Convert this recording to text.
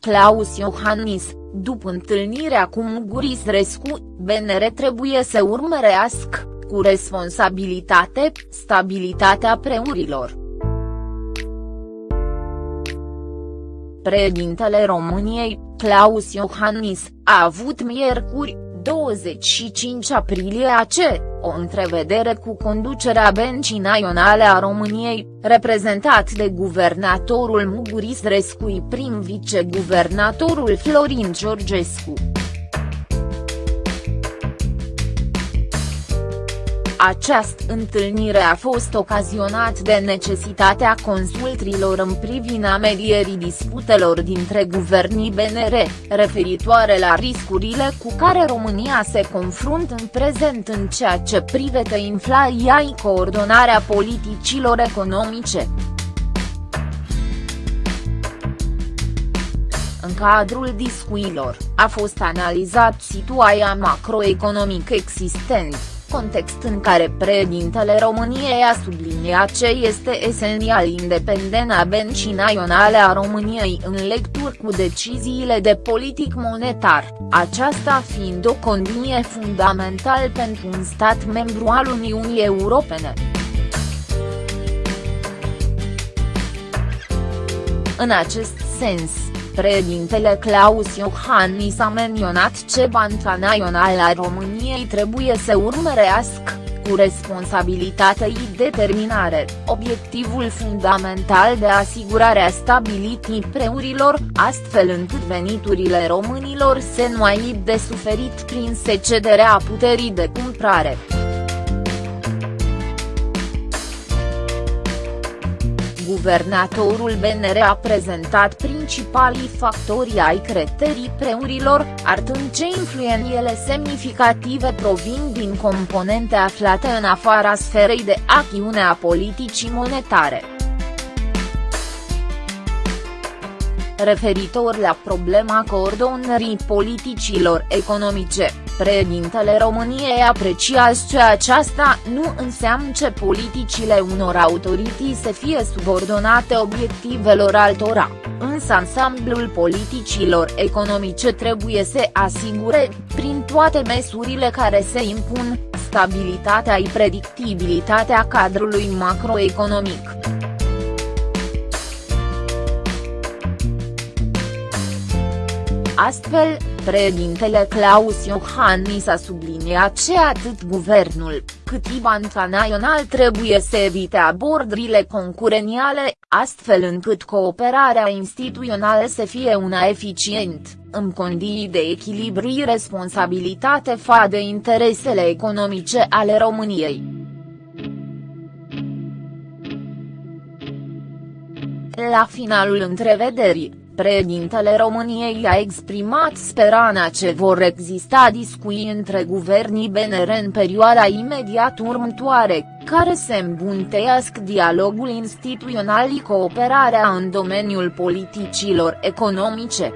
Claus Iohannis, după întâlnirea cu Muguris Rescu, BNR trebuie să urmărească, cu responsabilitate, stabilitatea preurilor. Președintele României, Claus Iohannis, a avut miercuri, 25 aprilie AC, o întrevedere cu conducerea Bencii Naționale a României, reprezentat de guvernatorul Muguris Rescui prim viceguvernatorul Florin Georgescu. Această întâlnire a fost ocazionat de necesitatea consultrilor în privința medierii disputelor dintre guvernii BNR, referitoare la riscurile cu care România se confruntă în prezent în ceea ce privește inflația și coordonarea politicilor economice. În cadrul discuțiilor, a fost analizat situația macroeconomică existentă context în care președintele României a subliniat ce este esențial independența Bencii Naționale a României în lectură cu deciziile de politic monetar, aceasta fiind o condiție fundamentală pentru un stat membru al Uniunii Europene. În acest sens, Președintele Claus Iohannis a menționat ce Banca Națională a României trebuie să urmărească, cu responsabilitate și determinare, obiectivul fundamental de asigurare a stabilității prețurilor, astfel încât veniturile românilor să nu aibă de suferit prin secederea puterii de cumpărare. Guvernatorul BNR a prezentat principalii factori ai creterii preurilor, arătând ce influențele semnificative provin din componente aflate în afara sferei de acțiune a politicii monetare. Referitor la problema coordonării politicilor economice, Președintele României apreciază că aceasta nu înseamnă ce politicile unor autorități să fie subordonate obiectivelor altora, însă ansamblul politicilor economice trebuie să asigure, prin toate măsurile care se impun, stabilitatea și predictibilitatea cadrului macroeconomic. Astfel, Președintele Claus Iohannis a subliniat ce atât guvernul, cât și Banca Național trebuie să evite abordurile concureniale, astfel încât cooperarea instituțională să fie una eficient, în condiții de echilibru și responsabilitate fa de interesele economice ale României. La finalul întrevederii, Președintele României a exprimat speranța ce vor exista discuții între guvernii BNR în perioada imediat următoare, care se îmbuntească dialogul instituțional și cooperarea în domeniul politicilor economice.